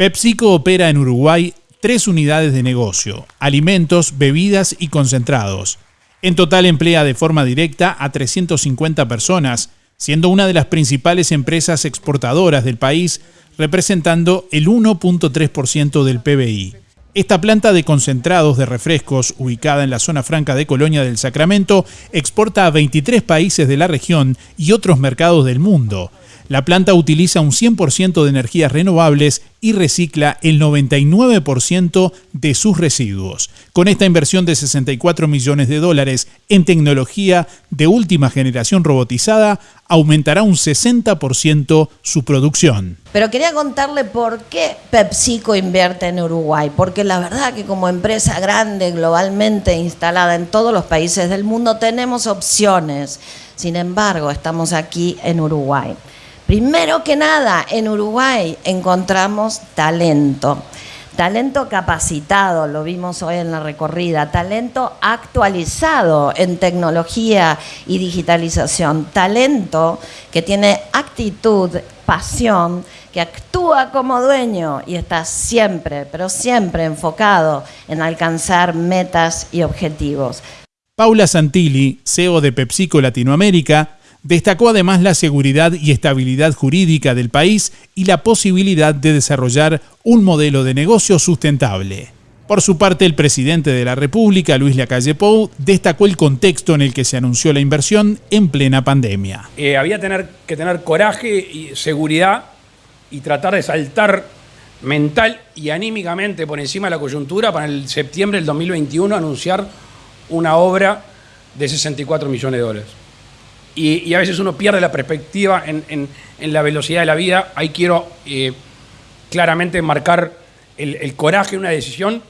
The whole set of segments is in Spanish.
PepsiCo opera en Uruguay tres unidades de negocio, alimentos, bebidas y concentrados. En total emplea de forma directa a 350 personas, siendo una de las principales empresas exportadoras del país, representando el 1.3% del PBI. Esta planta de concentrados de refrescos, ubicada en la zona franca de Colonia del Sacramento, exporta a 23 países de la región y otros mercados del mundo. La planta utiliza un 100% de energías renovables y recicla el 99% de sus residuos. Con esta inversión de 64 millones de dólares en tecnología de última generación robotizada, aumentará un 60% su producción. Pero quería contarle por qué PepsiCo invierte en Uruguay, porque la verdad que como empresa grande, globalmente instalada en todos los países del mundo, tenemos opciones. Sin embargo, estamos aquí en Uruguay. Primero que nada, en Uruguay encontramos talento. Talento capacitado, lo vimos hoy en la recorrida, talento actualizado en tecnología y digitalización, talento que tiene actitud, pasión, que actúa como dueño y está siempre, pero siempre enfocado en alcanzar metas y objetivos. Paula Santilli, CEO de PepsiCo Latinoamérica, Destacó además la seguridad y estabilidad jurídica del país y la posibilidad de desarrollar un modelo de negocio sustentable. Por su parte, el presidente de la República, Luis Lacalle Pou, destacó el contexto en el que se anunció la inversión en plena pandemia. Eh, había tener, que tener coraje y seguridad y tratar de saltar mental y anímicamente por encima de la coyuntura para el septiembre del 2021 anunciar una obra de 64 millones de dólares y, a veces uno pierde la perspectiva en, la velocidad de la vida. Ahí quiero eh, claramente marcar el, coraje de una decisión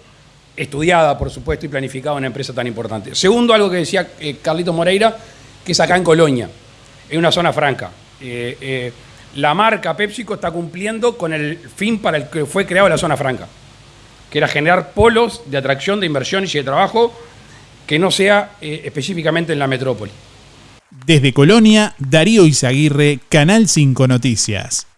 estudiada, por supuesto, y planificada en una empresa tan importante. Segundo, algo que decía eh, Carlito Moreira, que es acá en Colonia, en una zona franca. Eh, la marca PepsiCo está cumpliendo con el fin para el que fue creado la zona franca, que era generar polos de atracción, de inversión y de trabajo que no sea específicamente en la metrópoli. Desde Colonia, Darío Izaguirre, Canal 5 Noticias.